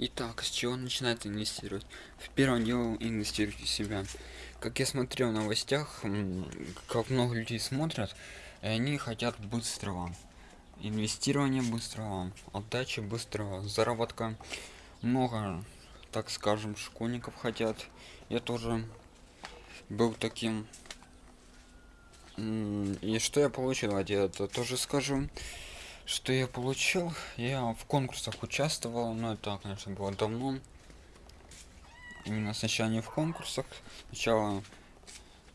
Итак, с чего начинать инвестировать? В первом деле инвестируйте в себя. Как я смотрел в новостях, как много людей смотрят, и они хотят быстрого. Инвестирования быстрого, отдачи быстрого, заработка. Много, так скажем, школьников хотят. Я тоже был таким. И что я получил, я это тоже скажу что я получил. Я в конкурсах участвовал но это конечно было давно. Именно сначала не в конкурсах. Сначала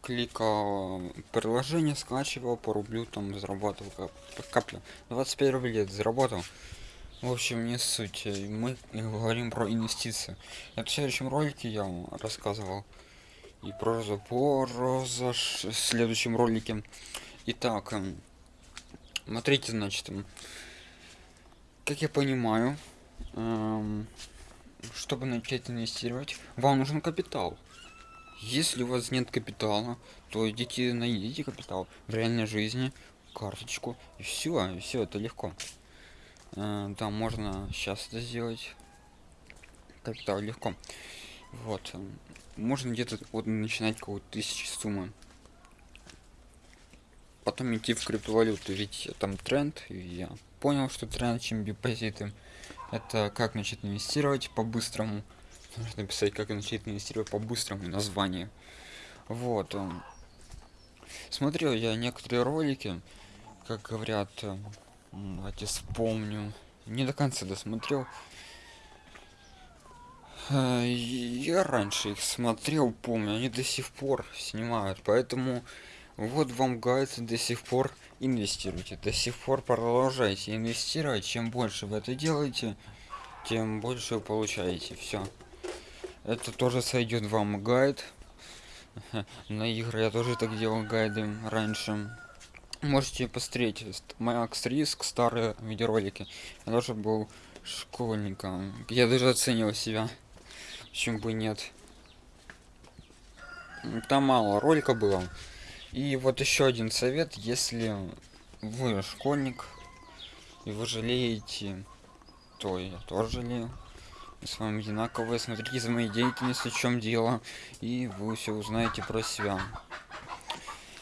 кликал приложение скачивал по рублю там зарабатывал как капля 25 рублей заработал. В общем не суть. Мы говорим про инвестиции. Это в следующем ролике я вам рассказывал. И про запор в следующем ролике. Итак эм, смотрите значит как я понимаю эм, чтобы начать инвестировать вам нужен капитал. Если у вас нет капитала то идите найдите капитал в реальной жизни карточку и все и все это легко. Э, там можно сейчас это сделать. Капитал легко. Вот можно где-то вот начинать какую-то тысячи суммы потом идти в криптовалюту. Ведь там тренд и я понял что тренд чем депозиты. Это как начать инвестировать по-быстрому. Нужно написать как начать инвестировать по-быстрому название. Вот смотрел я некоторые ролики как говорят давайте вспомню. Не до конца досмотрел. Э, я раньше их смотрел помню они до сих пор снимают. Поэтому вот вам гайд до сих пор инвестируйте до сих пор продолжайте инвестировать. Чем больше вы это делаете тем больше вы получаете. Все это тоже сойдет вам гайд. На игры я тоже так делал гайды раньше. Можете посмотреть макс риск старые видеоролики. Я тоже был школьником. Я даже оценил себя. Почему бы нет? Там мало ролика было и вот еще один совет, если вы школьник и вы жалеете, то я тоже жалею. Мы с вами одинаковые, смотрите за моей деятельностью, в чем дело, и вы все узнаете про себя.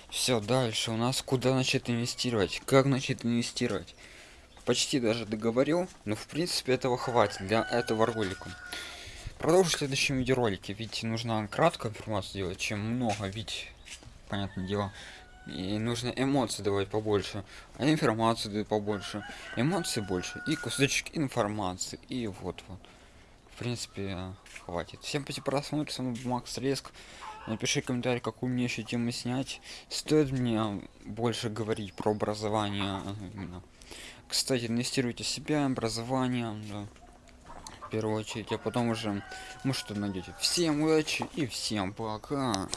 Все, дальше у нас куда начать инвестировать, как начать инвестировать. Почти даже договорил, но в принципе этого хватит для этого ролика. Продолжу в следующем видеоролике, ведь нужно краткую информацию делать, чем много, ведь понятное дело и нужно эмоции давать побольше а информации дают побольше эмоций больше и кусочек информации и вот вот. В принципе хватит. Всем спасибо просмотр с вами макс реск напиши комментарий какую мне еще тему снять. Стоит мне больше говорить про образование кстати инвестируйте в себя образование да, в первую очередь а потом уже может что найдете всем удачи и всем пока